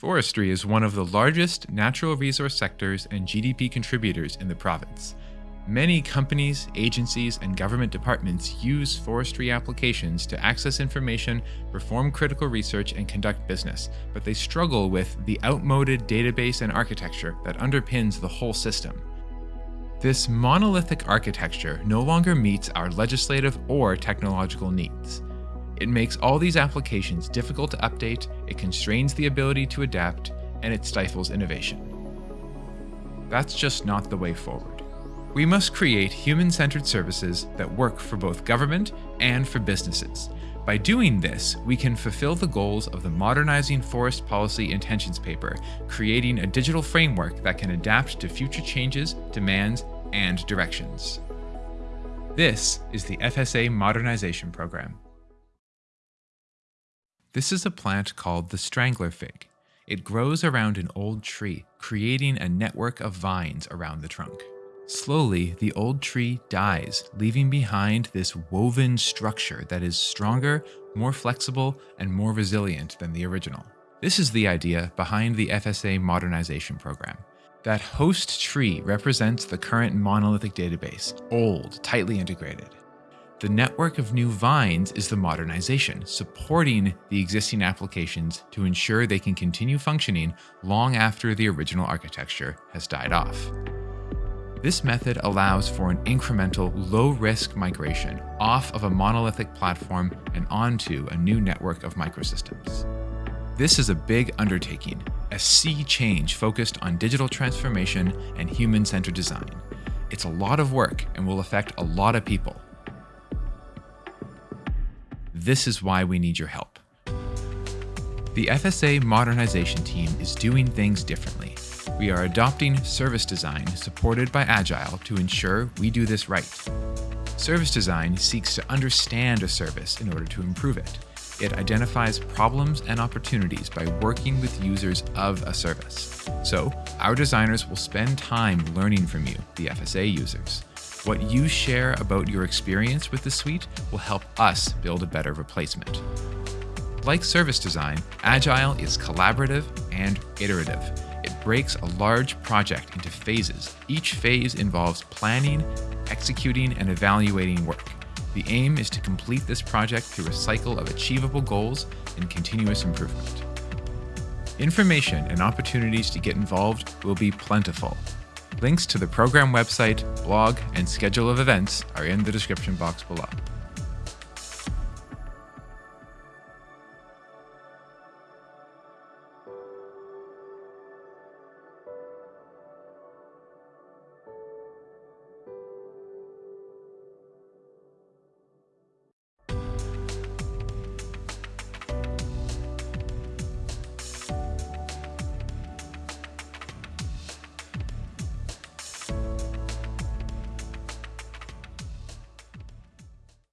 Forestry is one of the largest natural resource sectors and GDP contributors in the province. Many companies, agencies, and government departments use forestry applications to access information, perform critical research, and conduct business, but they struggle with the outmoded database and architecture that underpins the whole system. This monolithic architecture no longer meets our legislative or technological needs. It makes all these applications difficult to update, it constrains the ability to adapt, and it stifles innovation. That's just not the way forward. We must create human-centered services that work for both government and for businesses. By doing this, we can fulfill the goals of the Modernizing Forest Policy Intentions Paper, creating a digital framework that can adapt to future changes, demands, and directions. This is the FSA Modernization Program. This is a plant called the strangler fig. It grows around an old tree, creating a network of vines around the trunk. Slowly, the old tree dies, leaving behind this woven structure that is stronger, more flexible, and more resilient than the original. This is the idea behind the FSA modernization program. That host tree represents the current monolithic database, old, tightly integrated. The network of new vines is the modernization, supporting the existing applications to ensure they can continue functioning long after the original architecture has died off. This method allows for an incremental, low-risk migration off of a monolithic platform and onto a new network of microsystems. This is a big undertaking, a sea change focused on digital transformation and human-centered design. It's a lot of work and will affect a lot of people, this is why we need your help. The FSA modernization team is doing things differently. We are adopting service design supported by Agile to ensure we do this right. Service design seeks to understand a service in order to improve it. It identifies problems and opportunities by working with users of a service. So, our designers will spend time learning from you, the FSA users. What you share about your experience with the suite will help us build a better replacement. Like service design, Agile is collaborative and iterative. It breaks a large project into phases. Each phase involves planning, executing, and evaluating work. The aim is to complete this project through a cycle of achievable goals and continuous improvement. Information and opportunities to get involved will be plentiful, Links to the program website, blog, and schedule of events are in the description box below.